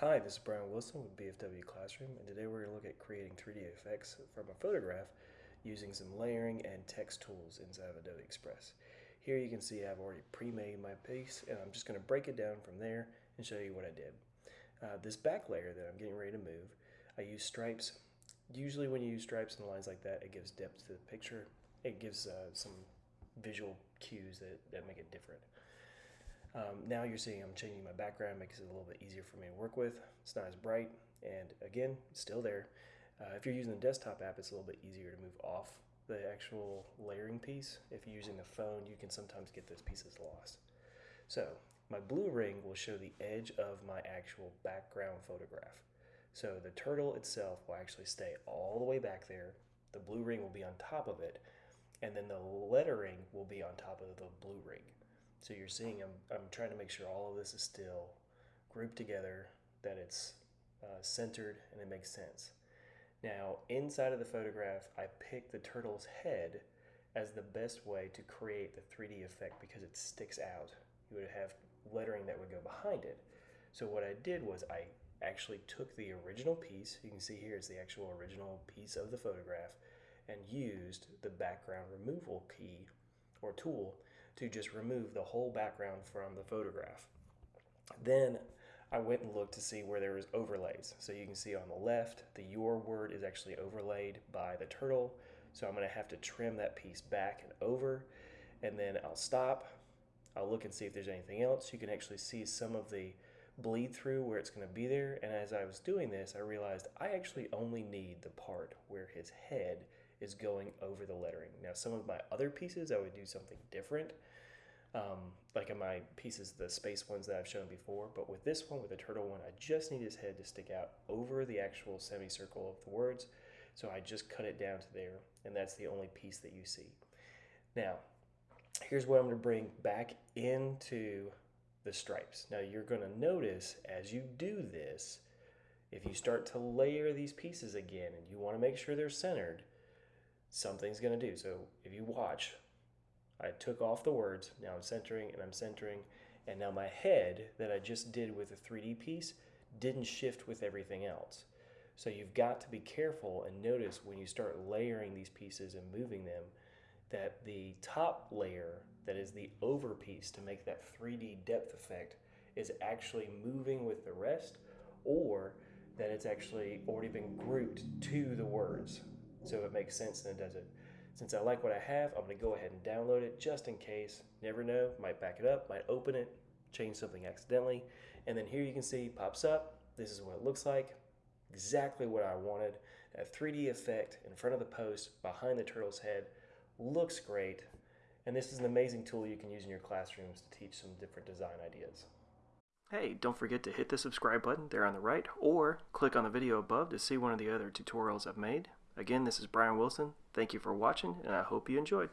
Hi, this is Brian Wilson with BFW Classroom, and today we're going to look at creating 3D effects from a photograph using some layering and text tools inside of Adobe Express. Here you can see I've already pre-made my piece, and I'm just going to break it down from there and show you what I did. Uh, this back layer that I'm getting ready to move, I use stripes. Usually when you use stripes and lines like that, it gives depth to the picture. It gives uh, some visual cues that, that make it different. Um, now you're seeing I'm changing my background, makes it a little bit easier for me to work with. It's not as bright, and again, still there. Uh, if you're using the desktop app, it's a little bit easier to move off the actual layering piece. If you're using the phone, you can sometimes get those pieces lost. So my blue ring will show the edge of my actual background photograph. So the turtle itself will actually stay all the way back there. The blue ring will be on top of it, and then the lettering will be on top of the blue ring. So you're seeing I'm, I'm trying to make sure all of this is still grouped together, that it's uh, centered and it makes sense. Now, inside of the photograph, I picked the turtle's head as the best way to create the 3D effect because it sticks out. You would have lettering that would go behind it. So what I did was I actually took the original piece, you can see here it's the actual original piece of the photograph, and used the background removal key or tool to just remove the whole background from the photograph. Then I went and looked to see where there was overlays. So you can see on the left, the your word is actually overlaid by the turtle. So I'm gonna have to trim that piece back and over, and then I'll stop. I'll look and see if there's anything else. You can actually see some of the bleed through where it's gonna be there. And as I was doing this, I realized I actually only need the part where his head is going over the lettering. Now, some of my other pieces, I would do something different. Um, like in my pieces, the space ones that I've shown before, but with this one, with the turtle one, I just need his head to stick out over the actual semicircle of the words. So I just cut it down to there, and that's the only piece that you see. Now, here's what I'm gonna bring back into the stripes. Now you're gonna notice as you do this, if you start to layer these pieces again and you wanna make sure they're centered, something's going to do. So if you watch, I took off the words, now I'm centering and I'm centering, and now my head that I just did with the 3D piece didn't shift with everything else. So you've got to be careful and notice when you start layering these pieces and moving them that the top layer that is the over piece to make that 3D depth effect is actually moving with the rest or that it's actually already been grouped to the words so if it makes sense and it does it. Since I like what I have, I'm gonna go ahead and download it just in case. Never know, might back it up, might open it, change something accidentally. And then here you can see pops up. This is what it looks like. Exactly what I wanted. A 3D effect in front of the post behind the turtle's head looks great. And this is an amazing tool you can use in your classrooms to teach some different design ideas. Hey, don't forget to hit the subscribe button there on the right or click on the video above to see one of the other tutorials I've made. Again, this is Brian Wilson. Thank you for watching, and I hope you enjoyed.